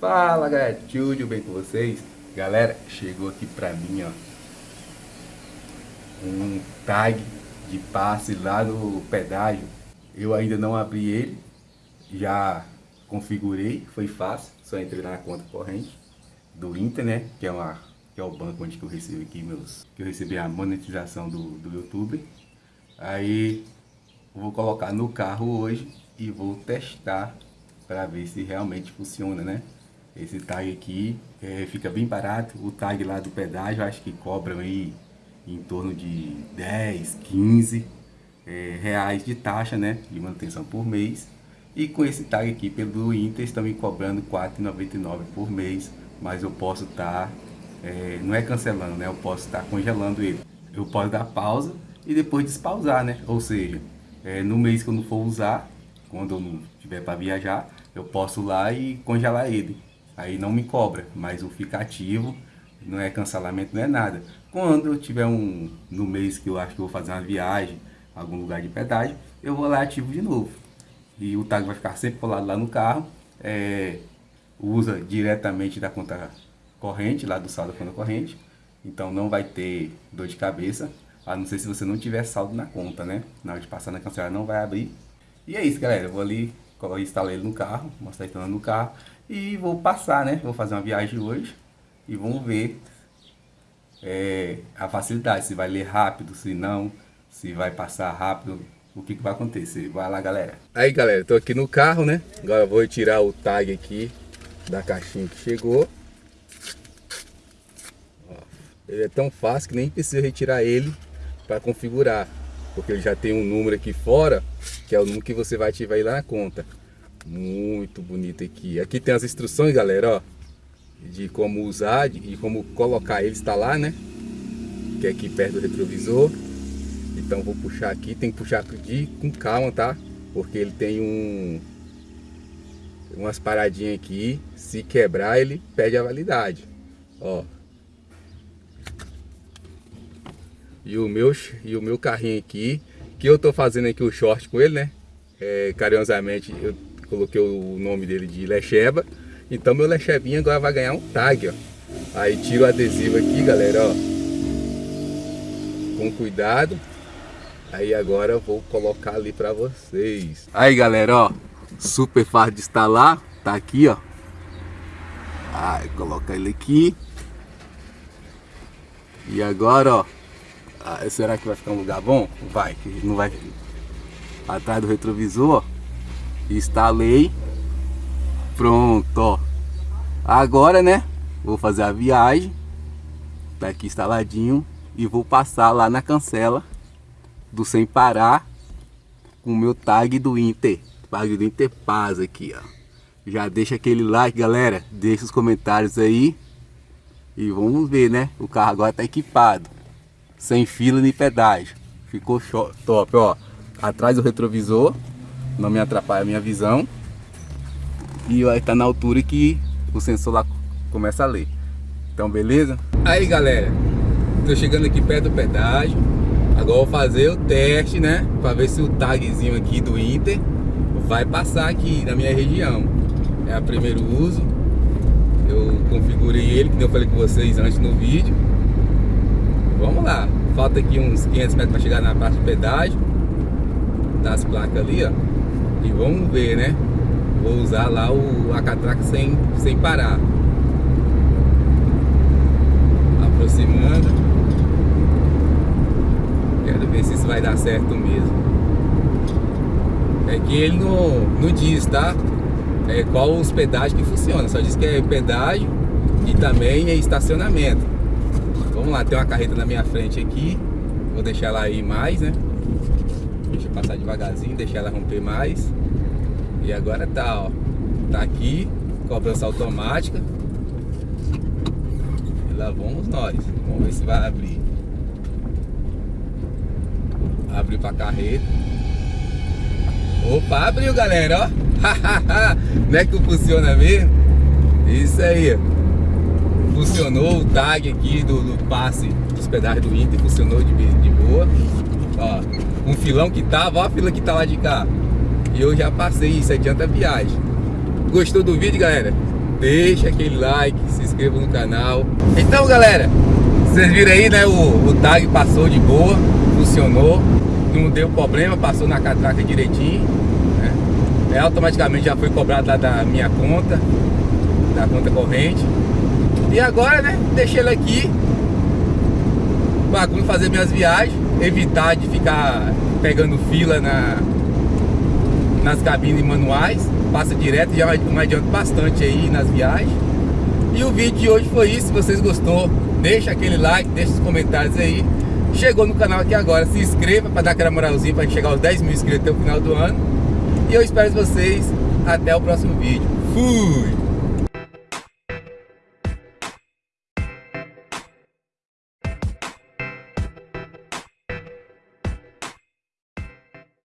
Fala galera, tudo bem com vocês? Galera, chegou aqui pra mim ó Um tag de passe lá no pedágio Eu ainda não abri ele Já configurei, foi fácil Só entrei na conta corrente Do Inter, né? Que é, uma, que é o banco onde que eu recebo aqui meus Que eu recebi a monetização do, do YouTube Aí vou colocar no carro hoje e vou testar para ver se realmente funciona, né? Esse tag aqui é, fica bem barato, o tag lá do pedágio acho que cobram aí em torno de 10, 15 é, reais de taxa, né? De manutenção por mês. E com esse tag aqui pelo Inter estão me cobrando R$ 4,99 por mês, mas eu posso estar, tá, é, não é cancelando, né? Eu posso estar tá congelando ele. Eu posso dar pausa e depois despausar, né? Ou seja, é, no mês que eu não for usar, quando eu não tiver para viajar, eu posso ir lá e congelar ele. Aí não me cobra, mas o fica ativo, não é cancelamento, não é nada. Quando eu tiver um, no mês que eu acho que vou fazer uma viagem, algum lugar de pedágio, eu vou lá ativo de novo. E o tag vai ficar sempre colado lá no carro, é, usa diretamente da conta corrente, lá do saldo da conta corrente, então não vai ter dor de cabeça. A não ser se você não tiver saldo na conta, né? Na hora de passar na cancelada não vai abrir. E é isso, galera. Eu vou ali, instalar ele no carro, mostrar ele no carro. E vou passar, né? Vou fazer uma viagem hoje. E vamos ver é, a facilidade. Se vai ler rápido, se não. Se vai passar rápido. O que, que vai acontecer. Vai lá, galera. Aí, galera. Tô aqui no carro, né? Agora vou tirar o tag aqui da caixinha que chegou. Ele é tão fácil que nem precisa retirar ele para configurar, porque ele já tem um número aqui fora, que é o número que você vai ativar aí lá na conta. Muito bonito aqui. Aqui tem as instruções, galera, ó, de como usar e como colocar ele, instalar, né? Que é aqui perto do retrovisor. Então vou puxar aqui, tem que puxar de, com calma, tá? Porque ele tem um umas paradinhas aqui, se quebrar ele perde a validade. Ó, e o meu, e o meu carrinho aqui, que eu tô fazendo aqui o short com ele, né? É, carinhosamente eu coloquei o nome dele de Lecheba. Então meu Lechebinha agora vai ganhar um tag, ó. Aí tiro o adesivo aqui, galera, ó. Com cuidado. Aí agora eu vou colocar ali pra vocês. Aí, galera, ó. Super fácil de instalar. Tá aqui, ó. Aí, coloca ele aqui. E agora, ó. Ah, será que vai ficar um lugar bom? Vai, não vai. Atrás do retrovisor, instalei. Pronto, ó. Agora, né? Vou fazer a viagem. Tá aqui instaladinho. E vou passar lá na cancela do Sem Parar com o meu tag do Inter. Tag do Inter Paz aqui, ó. Já deixa aquele like, galera. Deixa os comentários aí. E vamos ver, né? O carro agora tá equipado sem fila nem pedágio. Ficou top, ó. Atrás do retrovisor, não me atrapalha a minha visão. E estar tá na altura que o sensor lá começa a ler. Então, beleza? Aí, galera, tô chegando aqui perto do pedágio. Agora vou fazer o teste, né? Para ver se o tagzinho aqui do Inter vai passar aqui na minha região. É o primeiro uso. Eu configurei ele, que eu falei com vocês antes no vídeo vamos lá. Falta aqui uns 500 metros para chegar na parte do pedágio. Das placas ali, ó. E vamos ver, né? Vou usar lá o a catraca sem, sem parar. Aproximando. Quero ver se isso vai dar certo mesmo. É que ele não, não diz, tá? É, qual os pedágios que funciona. Só diz que é pedágio e também é estacionamento. Vamos lá, tem uma carreta na minha frente aqui. Vou deixar ela aí mais, né? Deixa eu passar devagarzinho, deixar ela romper mais. E agora tá, ó. Tá aqui, cobrança automática. E lá vamos nós. Vamos ver se vai abrir. Abriu pra carreta. Opa, abriu, galera, ó. Não é que funciona mesmo? Isso aí, ó funcionou o tag aqui do, do passe dos pedágios do Inter, funcionou de, de boa. Ó, um filão que tava, ó a fila que tá lá de cá. E eu já passei isso, adianta a viagem. Gostou do vídeo, galera? deixa aquele like, se inscreva no canal. Então galera, vocês viram aí, né? O, o tag passou de boa, funcionou, não deu problema, passou na catraca direitinho. Né? É, automaticamente já foi cobrado lá da minha conta, da conta corrente. E agora, né? Deixei ele aqui para fazer minhas viagens, evitar de ficar pegando fila na, nas cabines manuais, passa direto, já me adianta bastante aí nas viagens. E o vídeo de hoje foi isso, se vocês gostou, deixa aquele like, deixa os comentários aí. Chegou no canal aqui agora, se inscreva para dar aquela moralzinha para chegar aos 10 mil inscritos até o final do ano. E eu espero vocês até o próximo vídeo. Fui!